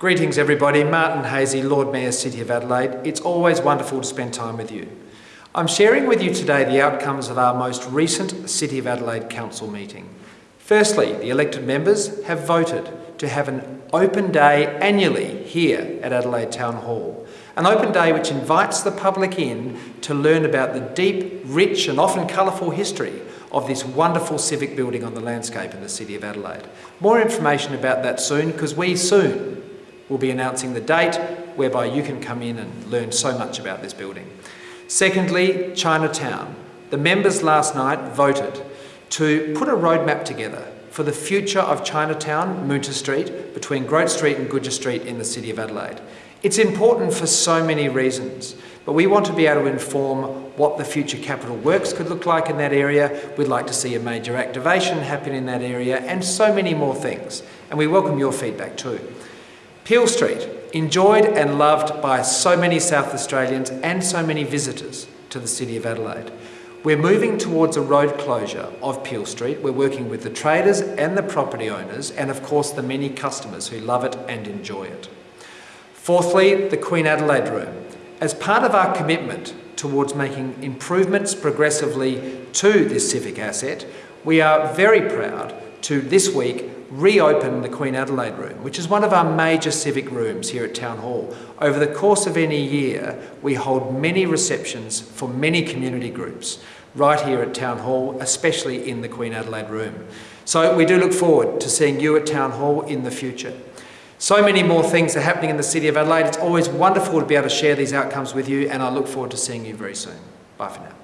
Greetings everybody, Martin Haese, Lord Mayor, City of Adelaide. It's always wonderful to spend time with you. I'm sharing with you today the outcomes of our most recent City of Adelaide Council meeting. Firstly, the elected members have voted to have an open day annually here at Adelaide Town Hall. An open day which invites the public in to learn about the deep, rich and often colourful history of this wonderful civic building on the landscape in the City of Adelaide. More information about that soon because we soon will be announcing the date whereby you can come in and learn so much about this building. Secondly, Chinatown. The members last night voted to put a roadmap together for the future of Chinatown, Moonta Street, between Grote Street and Gouger Street in the City of Adelaide. It's important for so many reasons, but we want to be able to inform what the future capital works could look like in that area. We'd like to see a major activation happen in that area and so many more things. And we welcome your feedback too. Peel Street, enjoyed and loved by so many South Australians and so many visitors to the City of Adelaide. We're moving towards a road closure of Peel Street. We're working with the traders and the property owners and of course the many customers who love it and enjoy it. Fourthly, the Queen Adelaide Room. As part of our commitment towards making improvements progressively to this civic asset, we are very proud to this week reopen the Queen Adelaide Room, which is one of our major civic rooms here at Town Hall. Over the course of any year, we hold many receptions for many community groups right here at Town Hall, especially in the Queen Adelaide Room. So we do look forward to seeing you at Town Hall in the future. So many more things are happening in the City of Adelaide. It's always wonderful to be able to share these outcomes with you and I look forward to seeing you very soon. Bye for now.